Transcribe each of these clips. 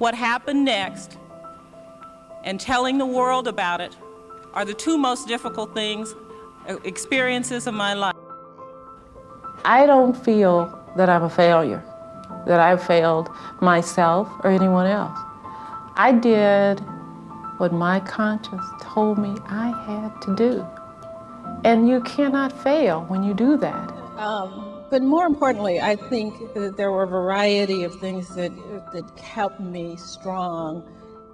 what happened next and telling the world about it are the two most difficult things, uh, experiences of my life. I don't feel that I'm a failure, that I've failed myself or anyone else. I did what my conscience told me I had to do. And you cannot fail when you do that. Um, but more importantly, I think that there were a variety of things that, that kept me strong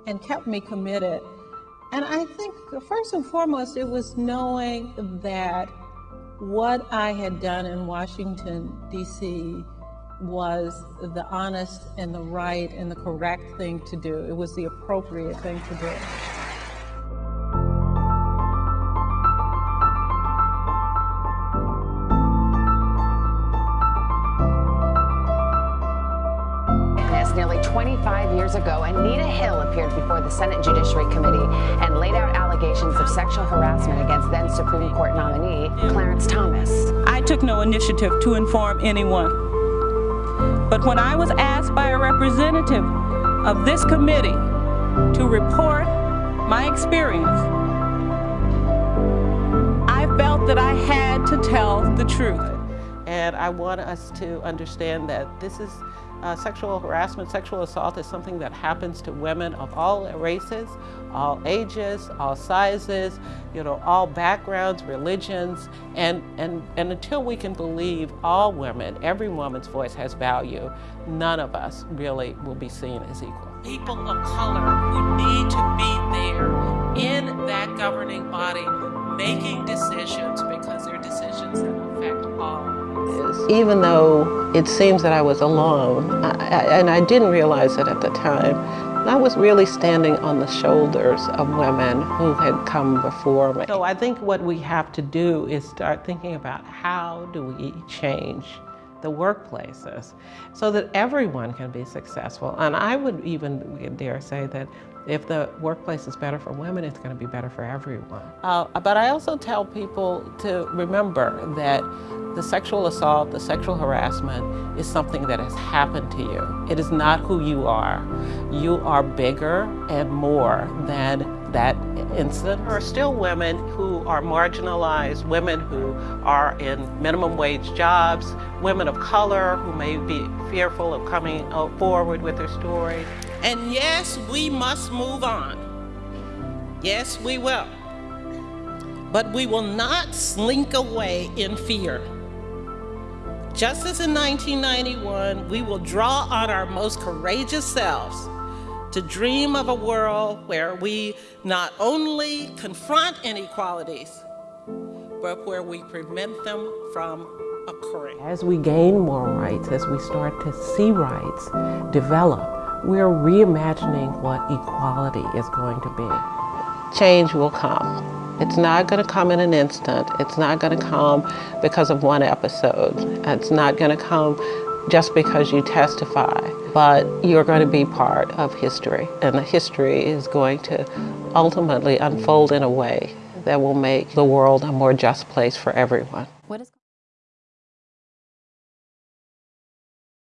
and kept me committed. And I think first and foremost, it was knowing that what I had done in Washington, D.C. was the honest and the right and the correct thing to do. It was the appropriate thing to do. Nearly 25 years ago, Anita Hill appeared before the Senate Judiciary Committee and laid out allegations of sexual harassment against then Supreme Court nominee Clarence Thomas. I took no initiative to inform anyone. But when I was asked by a representative of this committee to report my experience, I felt that I had to tell the truth. And I want us to understand that this is uh, sexual harassment, sexual assault is something that happens to women of all races, all ages, all sizes, you know, all backgrounds, religions, and, and, and until we can believe all women, every woman's voice has value, none of us really will be seen as equal. People of color who need to be there in that governing body making decisions because they're decisions is. Even though it seems that I was alone, I, and I didn't realize it at the time, I was really standing on the shoulders of women who had come before me. So I think what we have to do is start thinking about how do we change the workplaces so that everyone can be successful. And I would even dare say that if the workplace is better for women, it's going to be better for everyone. Uh, but I also tell people to remember that the sexual assault, the sexual harassment is something that has happened to you. It is not who you are. You are bigger and more than that incident. There are still women who are marginalized, women who are in minimum wage jobs, women of color who may be fearful of coming forward with their story. And yes, we must move on. Yes, we will. But we will not slink away in fear. Just as in 1991, we will draw on our most courageous selves to dream of a world where we not only confront inequalities, but where we prevent them from occurring. As we gain more rights, as we start to see rights develop, we're reimagining what equality is going to be. Change will come. It's not going to come in an instant. It's not going to come because of one episode. It's not going to come just because you testify, but you're going to be part of history. And the history is going to ultimately unfold in a way that will make the world a more just place for everyone.